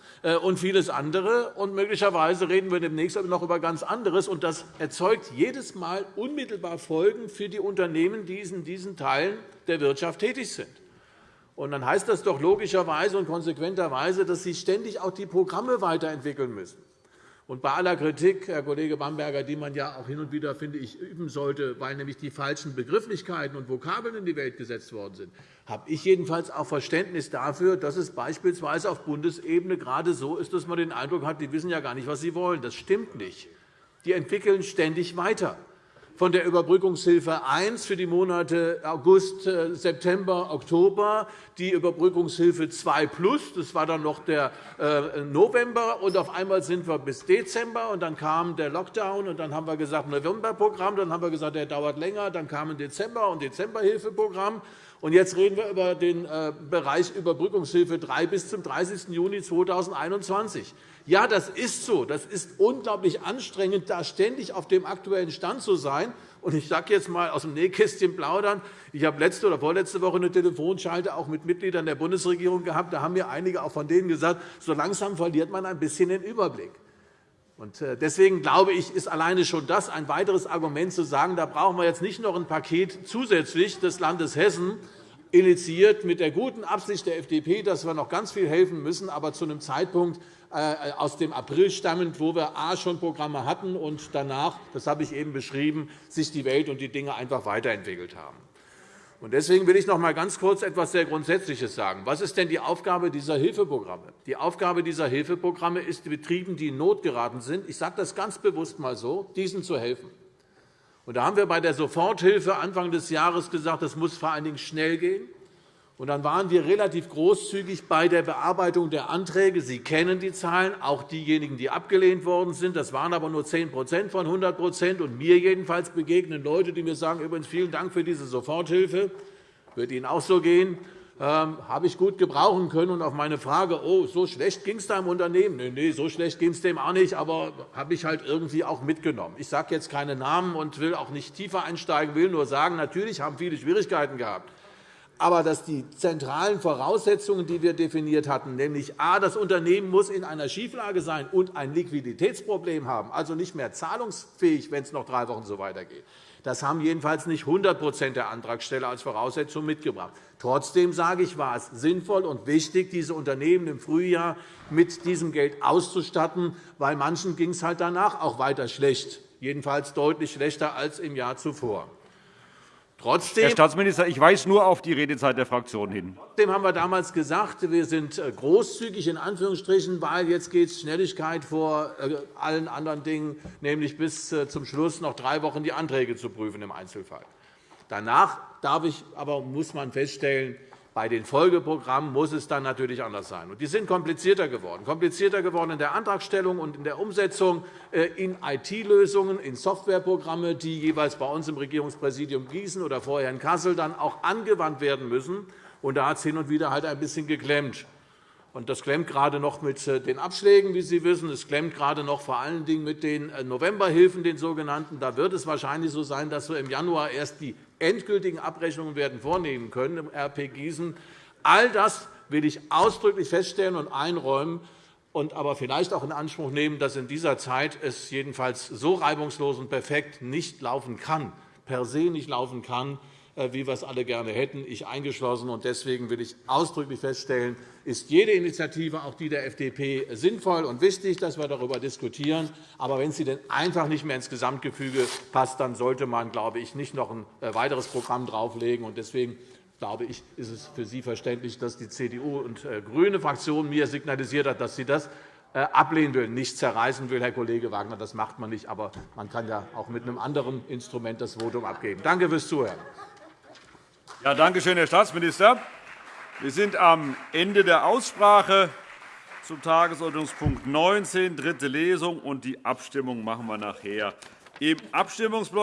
und vieles andere. Und möglicherweise reden wir demnächst noch über ganz anderes. Und das erzeugt jedes Mal unmittelbar Folgen für die Unternehmen, die in diesen Teilen der Wirtschaft tätig sind. Und dann heißt das doch logischerweise und konsequenterweise, dass sie ständig auch die Programme weiterentwickeln müssen. Und bei aller Kritik, Herr Kollege Bamberger, die man ja auch hin und wieder, finde ich, üben sollte, weil nämlich die falschen Begrifflichkeiten und Vokabeln in die Welt gesetzt worden sind, habe ich jedenfalls auch Verständnis dafür, dass es beispielsweise auf Bundesebene gerade so ist, dass man den Eindruck hat, die wissen ja gar nicht, was sie wollen. Das stimmt nicht. Die entwickeln ständig weiter von der Überbrückungshilfe 1 für die Monate August, äh, September, Oktober, die Überbrückungshilfe 2 Plus, das war dann noch der äh, November, und auf einmal sind wir bis Dezember, und dann kam der Lockdown, und dann haben wir gesagt Novemberprogramm, dann haben wir gesagt, der dauert länger, dann kam ein Dezember und Dezemberhilfeprogramm. Und jetzt reden wir über den äh, Bereich Überbrückungshilfe 3 bis zum 30. Juni 2021. Ja, das ist so. Das ist unglaublich anstrengend, da ständig auf dem aktuellen Stand zu sein. Und ich sage jetzt einmal aus dem Nähkästchen plaudern. Ich habe letzte oder vorletzte Woche eine Telefonschalte auch mit Mitgliedern der Bundesregierung gehabt. Da haben mir einige auch von denen gesagt, so langsam verliert man ein bisschen den Überblick. Äh, deswegen glaube ich, ist alleine schon das ein weiteres Argument, zu sagen, da brauchen wir jetzt nicht noch ein Paket zusätzlich des Landes Hessen initiiert mit der guten Absicht der FDP, dass wir noch ganz viel helfen müssen, aber zu einem Zeitpunkt äh, aus dem April stammend, wo wir a schon Programme hatten und danach, das habe ich eben beschrieben, sich die Welt und die Dinge einfach weiterentwickelt haben. Deswegen will ich noch einmal ganz kurz etwas sehr Grundsätzliches sagen. Was ist denn die Aufgabe dieser Hilfeprogramme? Die Aufgabe dieser Hilfeprogramme ist, Betrieben, die in Not geraten sind, ich sage das ganz bewusst einmal so, diesen zu helfen. da haben wir bei der Soforthilfe Anfang des Jahres gesagt, das muss vor allen Dingen schnell gehen. Und dann waren wir relativ großzügig bei der Bearbeitung der Anträge. Sie kennen die Zahlen, auch diejenigen, die abgelehnt worden sind. Das waren aber nur 10% von 100 Und mir jedenfalls begegnen Leute, die mir sagen, übrigens vielen Dank für diese Soforthilfe. Wird Ihnen auch so gehen. Ähm, habe ich gut gebrauchen können. Und auf meine Frage, oh, so schlecht ging es da im Unternehmen? Nein, nee, so schlecht ging es dem auch nicht, aber habe ich halt irgendwie auch mitgenommen. Ich sage jetzt keine Namen und will auch nicht tiefer einsteigen, will nur sagen, natürlich haben viele Schwierigkeiten gehabt aber dass die zentralen Voraussetzungen, die wir definiert hatten, nämlich a, das Unternehmen muss in einer Schieflage sein und ein Liquiditätsproblem haben, also nicht mehr zahlungsfähig, wenn es noch drei Wochen so weitergeht, das haben jedenfalls nicht 100% der Antragsteller als Voraussetzung mitgebracht. Trotzdem sage ich, war es sinnvoll und wichtig, diese Unternehmen im Frühjahr mit diesem Geld auszustatten, weil manchen ging es halt danach auch weiter schlecht, jedenfalls deutlich schlechter als im Jahr zuvor. Trotzdem, Herr Staatsminister, ich weise nur auf die Redezeit der Fraktion hin. Trotzdem haben wir damals gesagt, wir sind äh, großzügig, in Anführungsstrichen, weil jetzt geht es Schnelligkeit vor äh, allen anderen Dingen, nämlich bis äh, zum Schluss noch drei Wochen die Anträge zu prüfen im Einzelfall. Danach darf ich, aber muss man feststellen, bei den Folgeprogrammen muss es dann natürlich anders sein. Die sind komplizierter geworden. Komplizierter geworden in der Antragstellung und in der Umsetzung äh, in IT-Lösungen, in Softwareprogramme, die jeweils bei uns im Regierungspräsidium Gießen oder vorher in Kassel dann auch angewandt werden müssen. da hat es hin und wieder halt ein bisschen geklemmt. Das klemmt gerade noch mit äh, den Abschlägen, wie Sie wissen. Es klemmt gerade noch vor allen Dingen mit den äh, Novemberhilfen, den sogenannten. Da wird es wahrscheinlich so sein, dass wir im Januar erst die endgültigen Abrechnungen werden vornehmen können im RP Gießen. All das will ich ausdrücklich feststellen und einräumen und aber vielleicht auch in Anspruch nehmen, dass in dieser Zeit es jedenfalls so reibungslos und perfekt nicht laufen kann, per se nicht laufen kann, wie wir es alle gerne hätten, ich eingeschlossen. Deswegen will ich ausdrücklich feststellen, ist jede Initiative, auch die der FDP, sinnvoll und wichtig, dass wir darüber diskutieren. Aber wenn sie denn einfach nicht mehr ins Gesamtgefüge passt, dann sollte man, glaube ich, nicht noch ein äh, weiteres Programm drauflegen. Deswegen glaube ich, ist es für Sie verständlich, dass die CDU und äh, GRÜNE Fraktion mir signalisiert hat, dass sie das ablehnen will, nicht zerreißen will, Herr Kollege Wagner. Das macht man nicht. Aber man kann ja auch mit einem anderen Instrument das Votum abgeben. Danke fürs Zuhören. Ja, danke schön, Herr Staatsminister. Wir sind am Ende der Aussprache zum Tagesordnungspunkt 19, dritte Lesung. und Die Abstimmung machen wir nachher. Im Abstimmungsblock